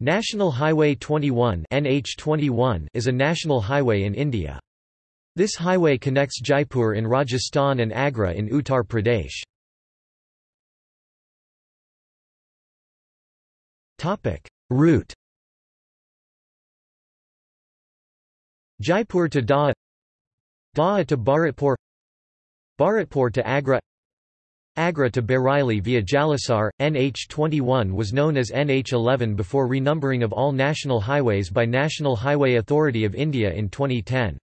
National Highway 21 NH21 is a national highway in India. This highway connects Jaipur in Rajasthan and Agra in Uttar Pradesh. Route Jaipur to Dausa Dausa to Bharatpur Bharatpur to Agra Agra to Bareilly via Jalesar, NH21 was known as NH11 before renumbering of all national highways by National Highway Authority of India in 2010.